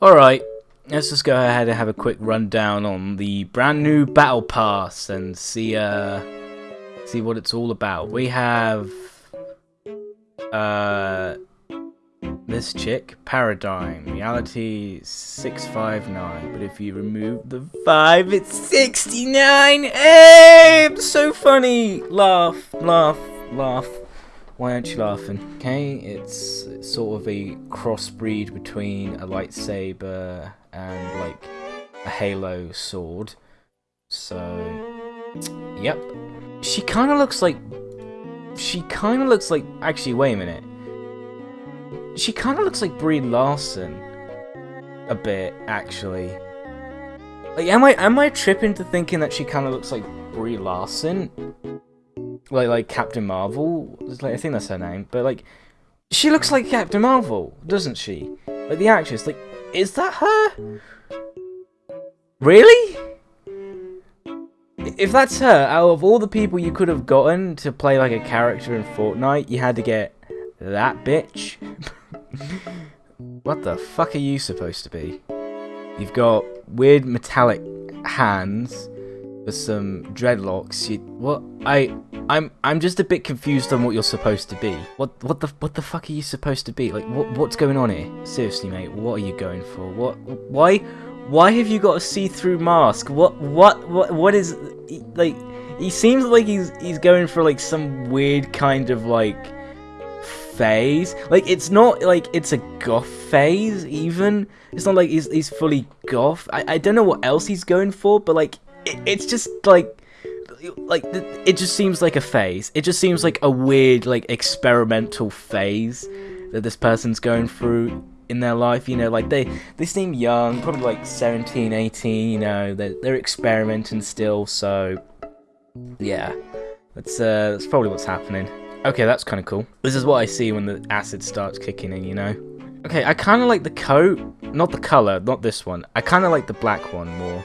Alright, let's just go ahead and have a quick rundown on the brand new Battle Pass and see uh see what it's all about. We have uh this chick, Paradigm, reality 659, but if you remove the 5, it's 69! Hey, so funny! Laugh, laugh, laugh. Why aren't you laughing? Okay, it's, sort of a crossbreed between a lightsaber and like a halo sword. So, yep. She kind of looks like. She kind of looks like. Actually, wait a minute. She kind of looks like Brie Larson. A bit, actually. Like, am I am I tripping to thinking that she kind of looks like Brie Larson? Like like Captain Marvel. Like, I think that's her name. But like, she looks like Captain Marvel, doesn't she? Like the actress. Like, is that her? Really? If that's her, out of all the people you could have gotten to play like a character in Fortnite, you had to get that bitch. what the fuck are you supposed to be? You've got weird metallic hands with some dreadlocks. You, what? I I'm I'm just a bit confused on what you're supposed to be. What what the what the fuck are you supposed to be? Like what what's going on here? Seriously, mate, what are you going for? What why why have you got a see-through mask? What what what what is like he seems like he's he's going for like some weird kind of like phase. Like it's not like it's a goth phase even. It's not like he's he's fully goth. I I don't know what else he's going for, but like it, it's just like like it just seems like a phase. It just seems like a weird like experimental phase that this person's going through in their life, you know, like they they seem young, probably like 17, 18, you know, they're, they're experimenting still, so yeah. That's uh that's probably what's happening. Okay, that's kind of cool. This is what I see when the acid starts kicking in, you know. Okay, I kind of like the coat, not the color, not this one. I kind of like the black one more.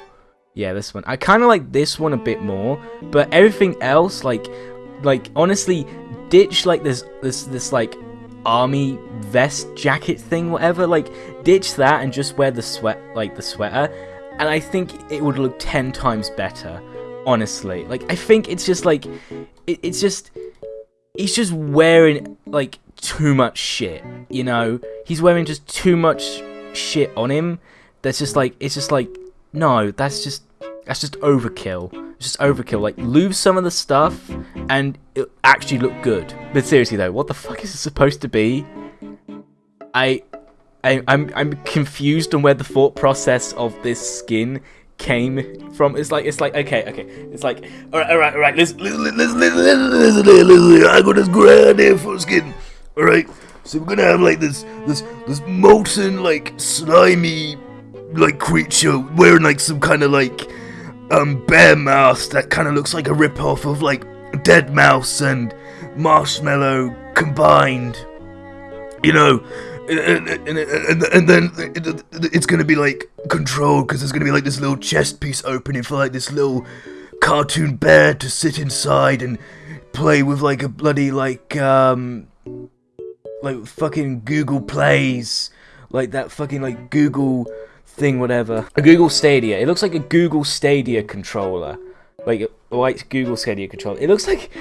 Yeah, this one. I kind of like this one a bit more, but everything else, like, like honestly, ditch like this, this, this like army vest jacket thing, whatever. Like, ditch that and just wear the sweat, like the sweater, and I think it would look ten times better. Honestly, like I think it's just like, it, it's just, he's just wearing like too much shit. You know, he's wearing just too much shit on him. That's just like, it's just like no, that's just that's just overkill. It's just overkill. Like lose some of the stuff and it actually look good. But seriously though, what the fuck is it supposed to be? I, I I'm I'm confused on where the thought process of this skin came from. It's like it's like okay, okay. It's like alright, alright, alright, listen listen listen listen listen listen, listen. I got this great idea for skin. Alright. So we're gonna have like this this this molten like slimy like creature wearing like some kind of like um bear mask that kind of looks like a rip off of like deadmau5 and Marshmello combined. You know, and, and, and, and then it's gonna be like controlled because there's gonna be like this little chest piece opening for like this little cartoon bear to sit inside and play with like a bloody like um like fucking Google Plays like that fucking like Google thing, whatever. A Google Stadia. It looks like a Google Stadia controller. Like white Google Stadia controller. It looks like...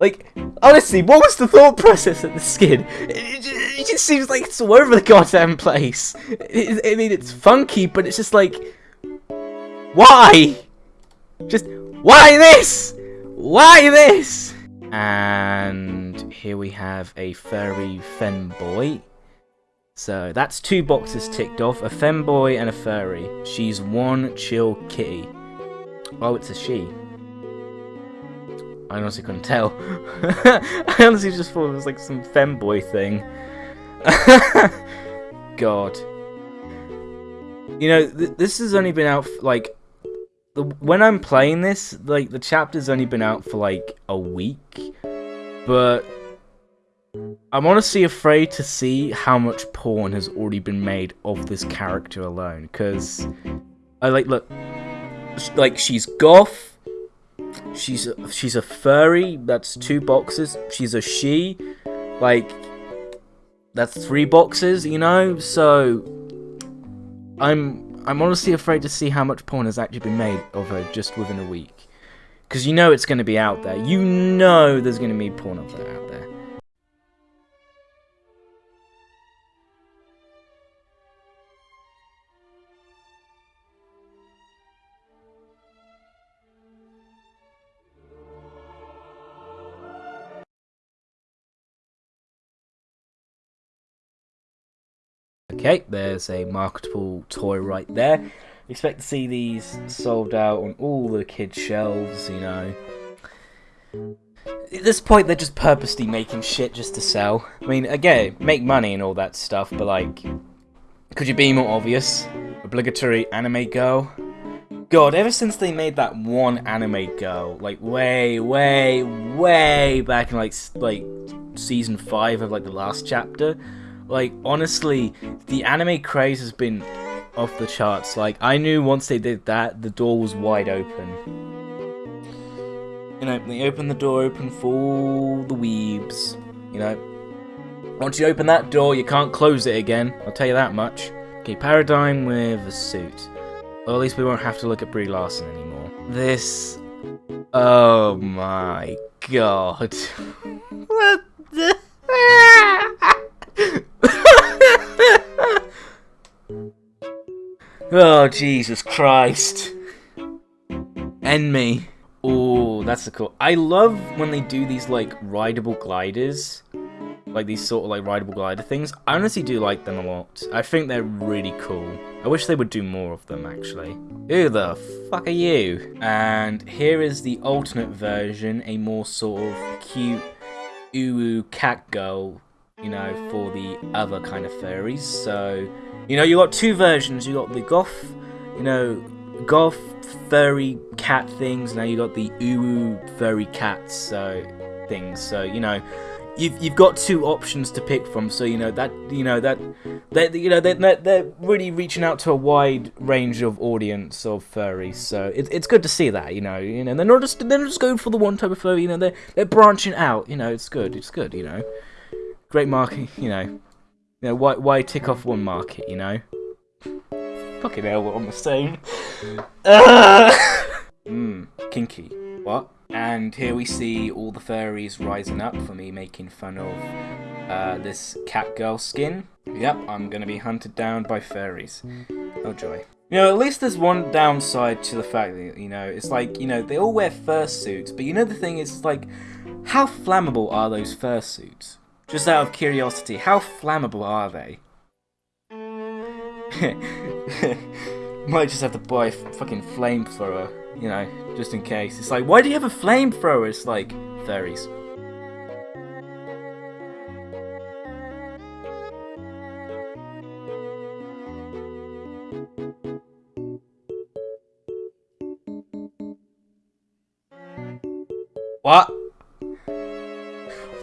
Like, honestly, what was the thought process of the skin? It, it, it just seems like it's all over the goddamn place. It, I mean, it's funky, but it's just like... Why? Just, why this? Why this? And here we have a furry femboy. So that's two boxes ticked off, a femboy and a furry. She's one chill kitty. Oh, it's a she. I honestly couldn't tell. I honestly just thought it was like some femboy thing. God. You know, th this has only been out, like, the, when I'm playing this, like, the chapter's only been out for, like, a week. But I'm honestly afraid to see how much porn has already been made of this character alone, because I like look, like she's goth, she's a, she's a furry. That's two boxes. She's a she, like that's three boxes, you know. So I'm I'm honestly afraid to see how much porn has actually been made of her just within a week. Because you know it's going to be out there. You know there's going to be porn of that out there. Okay, there's a marketable toy right there. Expect to see these sold out on all the kids' shelves, you know. At this point, they're just purposely making shit just to sell. I mean, again, make money and all that stuff, but like, could you be more obvious? Obligatory anime girl? God, ever since they made that one anime girl, like way, way, way back in like like season five of like the last chapter, like honestly, the anime craze has been off the charts. Like, I knew once they did that, the door was wide open. You know, they opened the door open for all the weebs. You know, once you open that door, you can't close it again. I'll tell you that much. Okay, Paradigm with a suit. Well, at least we won't have to look at Brie Larson anymore. This... Oh my god. what the... Oh, Jesus Christ. And me. Oh, that's the cool. I love when they do these, like, rideable gliders. Like, these sort of, like, rideable glider things. I honestly do like them a lot. I think they're really cool. I wish they would do more of them, actually. Who the fuck are you? And here is the alternate version, a more sort of cute, uwu cat girl, you know, for the other kind of furries. So, you know, you got two versions. You got the goth, you know, goth furry cat things. Now you got the uwu furry cats so things. So you know, you've you've got two options to pick from. So you know that you know that that you know they're, they're really reaching out to a wide range of audience of furries. So it's it's good to see that. You know, you know they're not just they're not just going for the one type of furry. You know they're they're branching out. You know it's good. It's good. You know, great marketing. You know. You know, why, why tick off one market, you know? Fucking hell, we're on the same. Mmm, kinky. What? And here we see all the furries rising up for me making fun of uh, this cat girl skin. Yep, I'm gonna be hunted down by furries. Oh joy. You know, at least there's one downside to the fact that, you know, it's like, you know, they all wear fursuits, but you know the thing is, like, how flammable are those fursuits? Just out of curiosity, how flammable are they? Might just have to buy a fucking flamethrower, you know, just in case. It's like, why do you have a flamethrower? It's like, fairies.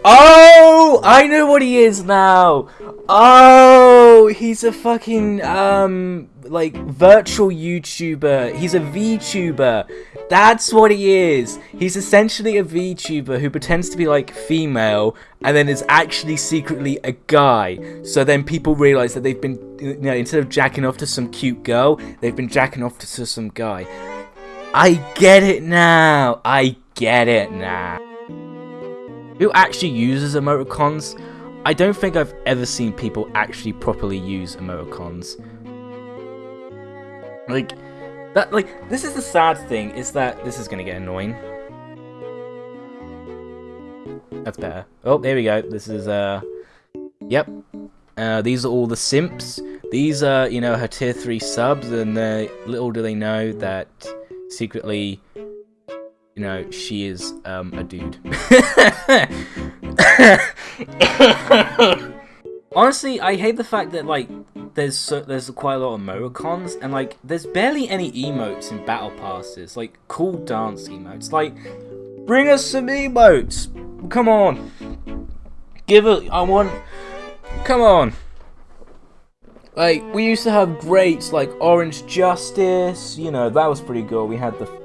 Oh, I know what he is now. Oh, he's a fucking um like virtual YouTuber. He's a VTuber. That's what he is. He's essentially a VTuber who pretends to be like female and then is actually secretly a guy. So then people realize that they've been you know instead of jacking off to some cute girl, they've been jacking off to some guy. I get it now. I get it now who actually uses emoticons. I don't think I've ever seen people actually properly use emoticons. Like, that, like, this is the sad thing, is that this is gonna get annoying. That's better. Oh, there we go. This is, uh, yep. Uh, these are all the simps. These are, you know, her tier 3 subs, and uh, little do they know that secretly you know, she is um, a dude. Honestly, I hate the fact that like there's so, there's quite a lot of emoticons and like there's barely any emotes in battle passes, like cool dance emotes. Like, bring us some emotes. Come on, give it. I want. Come on. Like we used to have greats like Orange Justice. You know that was pretty good. We had the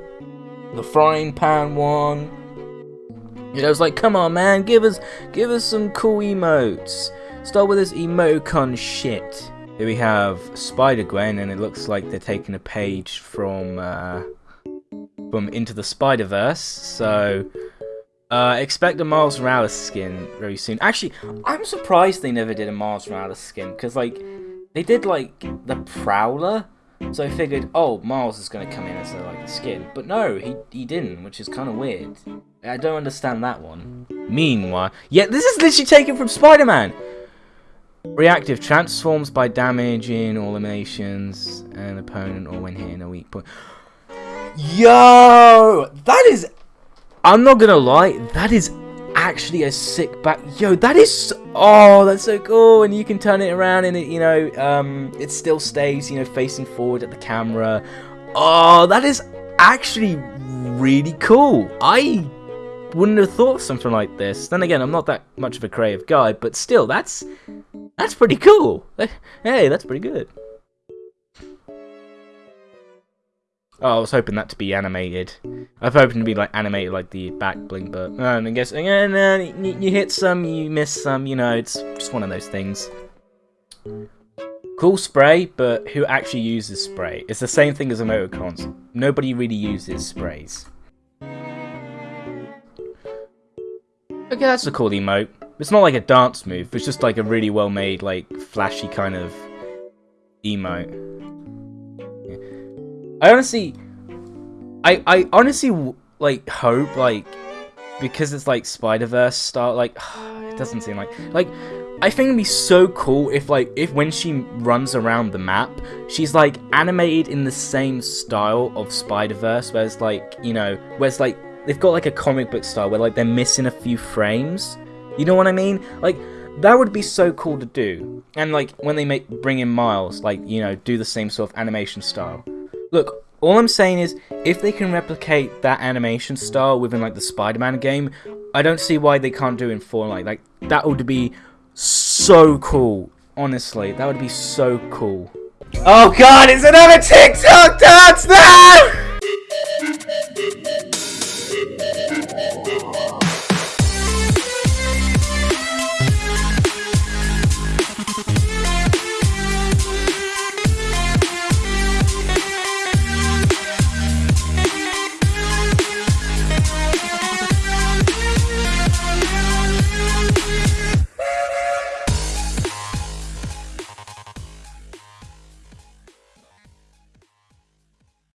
the frying pan one. You know, it's like, come on, man, give us, give us some cool emotes. Start with this emoticon shit. Here we have Spider-Gwen, and it looks like they're taking a page from, uh, from Into the Spider-Verse, so... Uh, expect a Miles Morales skin very soon. Actually, I'm surprised they never did a Miles Morales skin, because, like, they did, like, the Prowler, so I figured, oh, Miles is going to come in as, like, a skin. But no, he, he didn't, which is kind of weird. I don't understand that one. Meanwhile, yeah, this is literally taken from Spider-Man! Reactive transforms by damaging or eliminations an opponent or when hitting a weak point. Yo! That is I'm not gonna lie, that is actually a sick back. Yo, that is. Oh, that's so cool. And you can turn it around and it, you know, um, it still stays, you know, facing forward at the camera. Oh, that is actually really cool. I wouldn't have thought of something like this. Then again, I'm not that much of a creative guy, but still, that's that's pretty cool. Hey, that's pretty good. Oh, I was hoping that to be animated. I was hoping to be like animated like the back bling, but uh, I guess uh, you, you hit some, you miss some. You know, it's just one of those things. Cool spray, but who actually uses spray? It's the same thing as emoticons. Nobody really uses sprays. Okay, that's a cool emote. It's not like a dance move. It's just like a really well made, like flashy kind of emote. I honestly, I I honestly like hope like because it's like Spider Verse style. Like it doesn't seem like like I think it'd be so cool if like if when she runs around the map, she's like animated in the same style of Spider Verse, where it's like you know, where it's like they've got like a comic book style where like they're missing a few frames. You know what I mean? Like that would be so cool to do. And like when they make bring in Miles, like you know, do the same sort of animation style. Look, all I'm saying is, if they can replicate that animation style within like the Spider-Man game, I don't see why they can't do it in Fortnite. Like that would be so cool. Honestly, that would be so cool. Oh god, it's another TikTok dance now!